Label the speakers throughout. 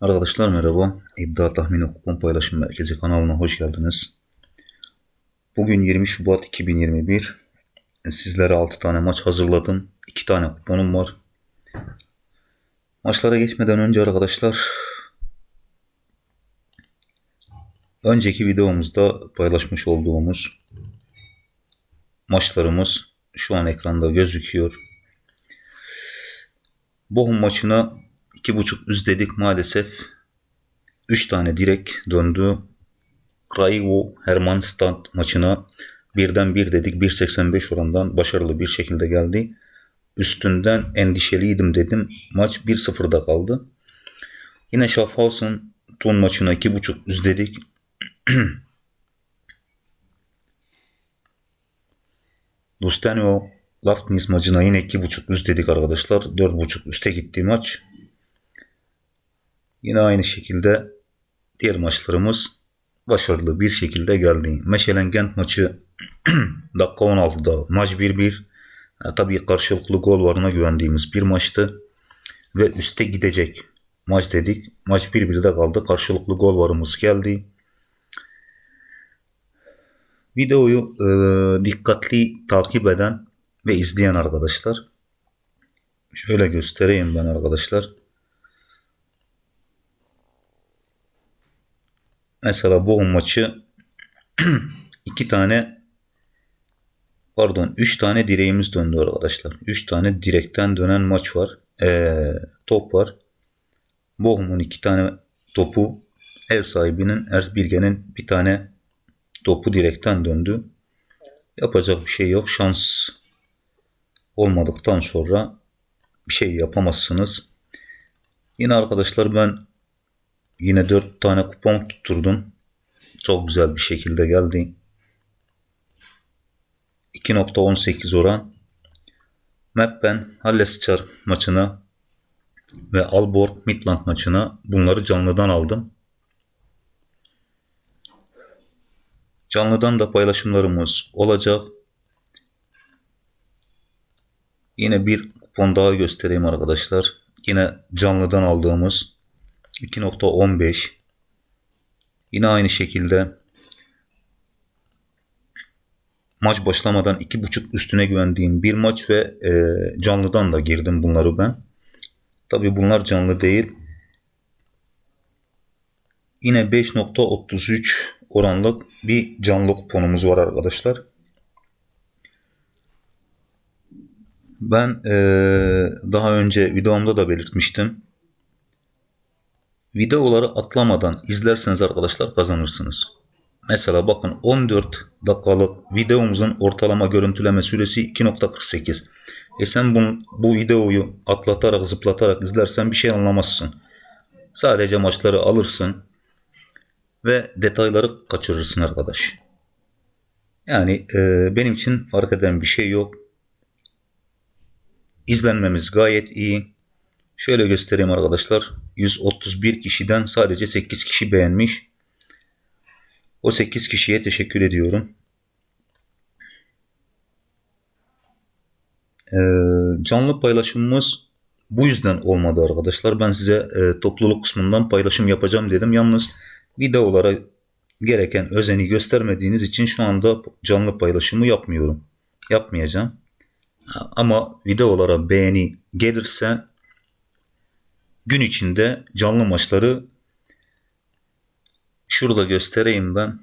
Speaker 1: Arkadaşlar merhaba. İddia Tahmini Kupon Paylaşım Merkezi kanalına hoş geldiniz. Bugün 20 Şubat 2021. Sizlere 6 tane maç hazırladım. 2 tane kuponum var. Maçlara geçmeden önce arkadaşlar önceki videomuzda paylaşmış olduğumuz maçlarımız şu an ekranda gözüküyor. Bohum maçına 2.5 üst dedik maalesef. 3 tane direk döndü. Craivo Hermannstad maçına birden bir dedik 1.85 orandan başarılı bir şekilde geldi. Üstünden endişeliydim dedim. Maç 1-0'da kaldı. Yine Schaffhausen Ton maçına 2.5 üst dedik. Lustenio Laftnis maçına yine 2.5 üst dedik arkadaşlar. 4.5 üste gitti maç. Yine aynı şekilde diğer maçlarımız başarılı bir şekilde geldi. Meşelen Gent maçı dakika 16'da maç 1-1. Yani tabii karşılıklı gol varına güvendiğimiz bir maçtı. Ve üste gidecek maç dedik. Maç 1-1'de kaldı. Karşılıklı gol varımız geldi. Videoyu e, dikkatli takip eden ve izleyen arkadaşlar. Şöyle göstereyim ben arkadaşlar. Mesela bu maçı iki tane pardon üç tane direğimiz döndü arkadaşlar. Üç tane direkten dönen maç var. Ee, top var. Bohum'un iki tane topu ev sahibinin Erzbirgen'in bir tane topu direkten döndü. Yapacak bir şey yok. Şans olmadıktan sonra bir şey yapamazsınız. Yine arkadaşlar ben yine 4 tane kupon tutturdum. Çok güzel bir şekilde geldi. 2.18 oran. Meppen Hallesçar maçına ve Alborg Midland maçına bunları canlıdan aldım. Canlıdan da paylaşımlarımız olacak. Yine bir kupon daha göstereyim arkadaşlar. Yine canlıdan aldığımız 2.15 Yine aynı şekilde maç başlamadan 2.5 üstüne güvendiğim bir maç ve e, canlıdan da girdim bunları ben. Tabi bunlar canlı değil. Yine 5.33 oranlık bir canlı kuponumuz var arkadaşlar. Ben e, daha önce videomda da belirtmiştim. Videoları atlamadan izlerseniz arkadaşlar kazanırsınız. Mesela bakın 14 dakikalık videomuzun ortalama görüntüleme süresi 2.48. E sen bu, bu videoyu atlatarak zıplatarak izlersen bir şey anlamazsın. Sadece maçları alırsın ve detayları kaçırırsın arkadaş. Yani e, benim için fark eden bir şey yok. İzlenmemiz gayet iyi. Şöyle göstereyim arkadaşlar. 131 kişiden sadece 8 kişi beğenmiş. O 8 kişiye teşekkür ediyorum. Ee, canlı paylaşımımız bu yüzden olmadı arkadaşlar. Ben size e, topluluk kısmından paylaşım yapacağım dedim. Yalnız videolara gereken özeni göstermediğiniz için şu anda canlı paylaşımı yapmıyorum. Yapmayacağım. Ama videolara beğeni gelirse gün içinde canlı maçları şurada göstereyim ben.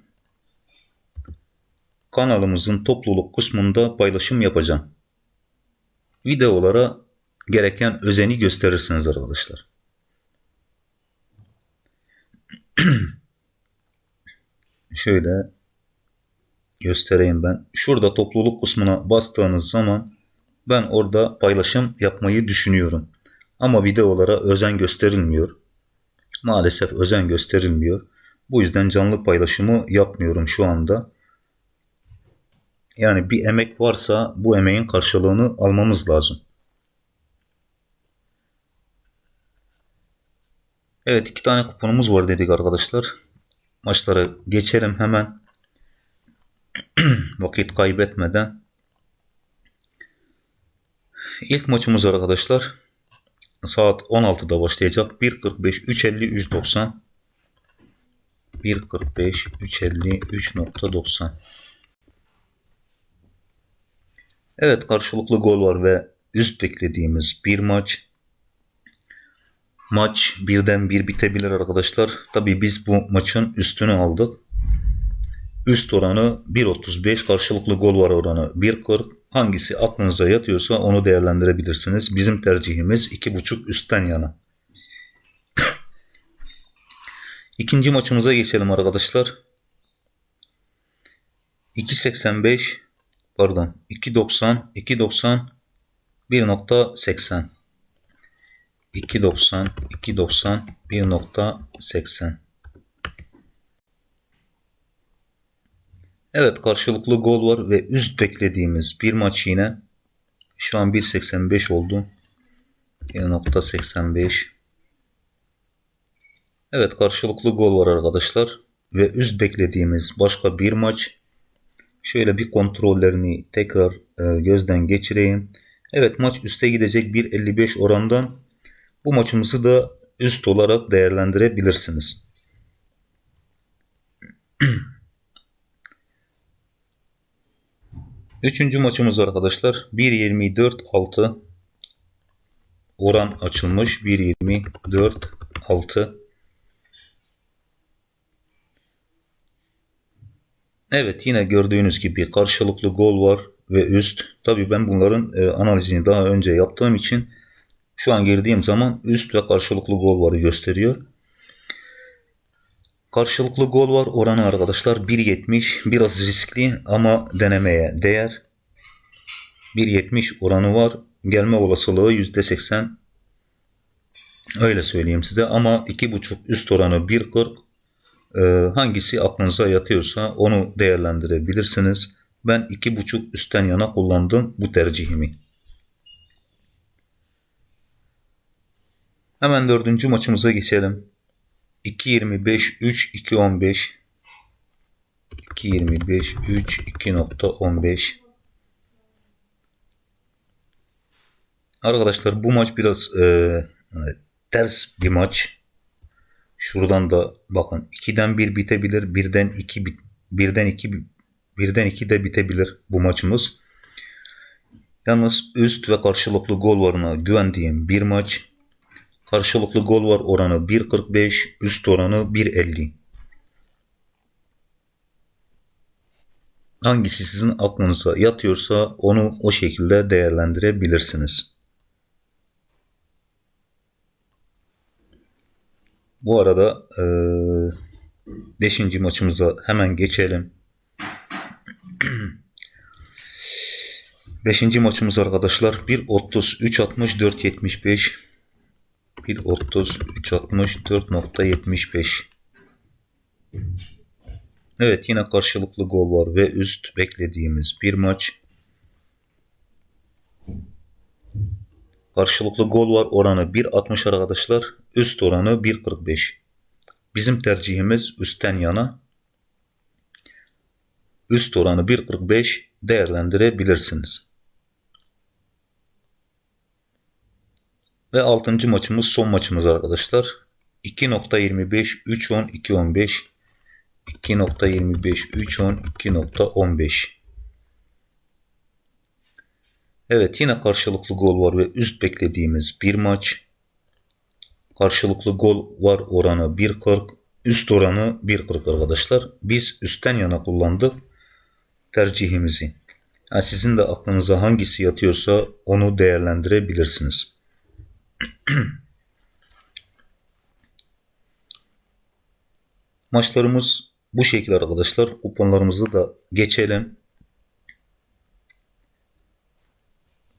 Speaker 1: Kanalımızın topluluk kısmında paylaşım yapacağım. Videolara gereken özeni gösterirsiniz arkadaşlar. Şöyle göstereyim ben. Şurada topluluk kısmına bastığınız zaman ben orada paylaşım yapmayı düşünüyorum. Ama videolara özen gösterilmiyor. Maalesef özen gösterilmiyor. Bu yüzden canlı paylaşımı yapmıyorum şu anda. Yani bir emek varsa bu emeğin karşılığını almamız lazım. Evet iki tane kuponumuz var dedik arkadaşlar. Maçlara geçelim hemen. Vakit kaybetmeden. İlk maçımız arkadaşlar. Saat 16'da başlayacak. 1.45 3.50 3.90 1.45 3.50 3.90 Evet karşılıklı gol var ve üst beklediğimiz bir maç. Maç birden bir bitebilir arkadaşlar. Tabi biz bu maçın üstünü aldık. Üst oranı 1.35 karşılıklı gol var oranı 1.40 hangisi aklınıza yatıyorsa onu değerlendirebilirsiniz. Bizim tercihimiz 2.5 üstten yana. İkinci maçımıza geçelim arkadaşlar. 2.85 pardon 2.90 2.90 1.80 2.90 2.90 1.80 Evet karşılıklı gol var ve üst beklediğimiz bir maç yine. Şu an 1.85 oldu. 1.85 Evet karşılıklı gol var arkadaşlar. Ve üst beklediğimiz başka bir maç. Şöyle bir kontrollerini tekrar e, gözden geçireyim. Evet maç üste gidecek 1.55 orandan. Bu maçımızı da üst olarak değerlendirebilirsiniz. Üçüncü maçımız arkadaşlar 1.24.6 oran açılmış 1.24.6 Evet yine gördüğünüz gibi karşılıklı gol var ve üst. Tabi ben bunların e, analizini daha önce yaptığım için şu an girdiğim zaman üst ve karşılıklı gol varı gösteriyor. Karşılıklı gol var oranı arkadaşlar 1.70 biraz riskli ama denemeye değer. 1.70 oranı var. Gelme olasılığı %80. Öyle söyleyeyim size ama 2.5 üst oranı 1.40 ee, hangisi aklınıza yatıyorsa onu değerlendirebilirsiniz. Ben 2.5 üstten yana kullandım bu tercihimi. Hemen dördüncü maçımıza geçelim. 2.25 3 2.15 2.25 3 2.15 Arkadaşlar bu maç biraz e, ters bir maç. Şuradan da bakın 2'den 1 bitebilir. 1'den 2 bit birden 2 birden 2 de bitebilir bu maçımız. Yalnız üst ve karşılıklı gol varına güvendiğim bir maç. Karşılıklı gol var oranı 1.45, üst oranı 1.50. Hangisi sizin aklınıza yatıyorsa onu o şekilde değerlendirebilirsiniz. Bu arada 5. E, maçımıza hemen geçelim. 5. maçımız arkadaşlar 1.30 3.60 4.75 1.30 3.60 4.75 Evet yine karşılıklı gol var ve üst beklediğimiz bir maç. Karşılıklı gol var oranı 1.60 arkadaşlar. Üst oranı 1.45. Bizim tercihimiz üstten yana. Üst oranı 1.45 değerlendirebilirsiniz. Ve 6. maçımız son maçımız arkadaşlar. 2.25 3.10 2.15 2.25 3.10 2.15 Evet yine karşılıklı gol var ve üst beklediğimiz bir maç. Karşılıklı gol var oranı 1.40. Üst oranı 1.40 arkadaşlar. Biz üstten yana kullandık tercihimizi. Yani sizin de aklınıza hangisi yatıyorsa onu değerlendirebilirsiniz. Maçlarımız bu şekilde arkadaşlar. Kuponlarımızı da geçelim.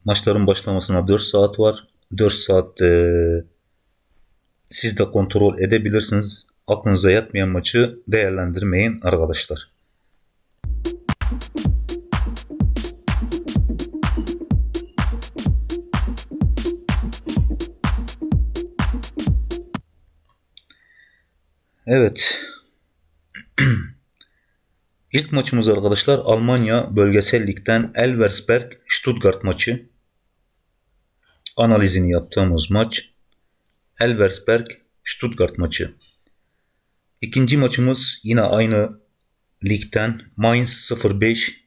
Speaker 1: Maçların başlamasına 4 saat var. 4 saat e, siz de kontrol edebilirsiniz. Aklınıza yatmayan maçı değerlendirmeyin arkadaşlar. Evet. İlk maçımız arkadaşlar Almanya bölgesel ligden Elversberg Stuttgart maçı analizini yaptığımız maç. Elversberg Stuttgart maçı. İkinci maçımız yine aynı ligden Mainz 05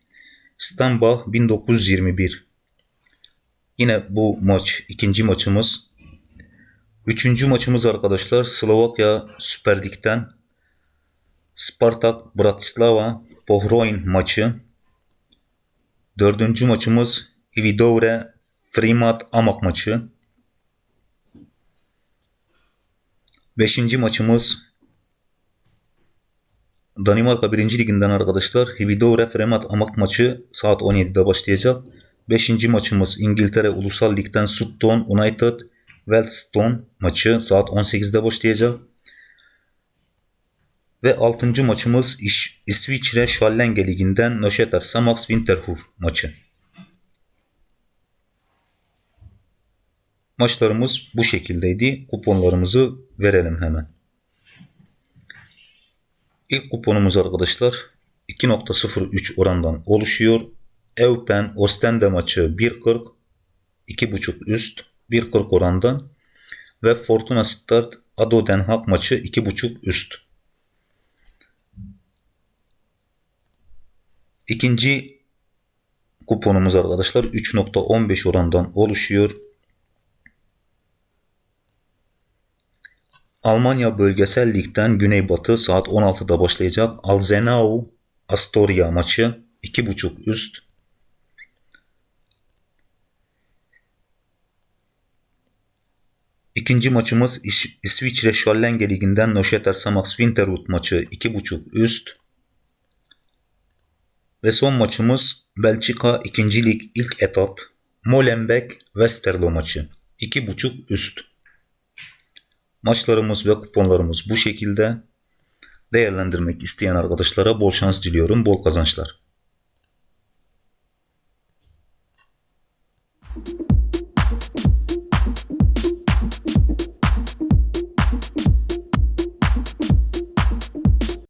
Speaker 1: Stambach 1921. Yine bu maç ikinci maçımız. Üçüncü maçımız arkadaşlar Slovakya Süper Lig'den Spartak Bratislava Pohroin maçı. Dördüncü maçımız Hvidovre Frimat Amak maçı. Beşinci maçımız Danimarka 1. Liginden arkadaşlar Hvidovre Fremat Amak maçı saat 17'de başlayacak. Beşinci maçımız İngiltere Ulusal Lig'den Sutton United Wellstone maçı saat 18'de başlayacak. Ve 6. maçımız İş, İsviçre Schallenge Ligi'nden Nöşeter Samax Winterthur maçı. Maçlarımız bu şekildeydi. Kuponlarımızı verelim hemen. İlk kuponumuz arkadaşlar 2.03 orandan oluşuyor. Eupen Ostende maçı 1.40 2.5 üst 1.40 orandan ve Fortuna Start Ado Den Haag maçı 2.5 üst. İkinci kuponumuz arkadaşlar 3.15 orandan oluşuyor. Almanya Bölgesel Lig'den Güneybatı saat 16'da başlayacak Alzenau Astoria maçı 2.5 üst. İkinci maçımız İs İsviçre Schallenge Ligi'nden Nöşeter Samax Winterhut maçı 2.5 üst. Ve son maçımız Belçika 2. Lig ilk etap Molenbeek Westerlo maçı 2.5 üst. Maçlarımız ve kuponlarımız bu şekilde. Değerlendirmek isteyen arkadaşlara bol şans diliyorum, bol kazançlar.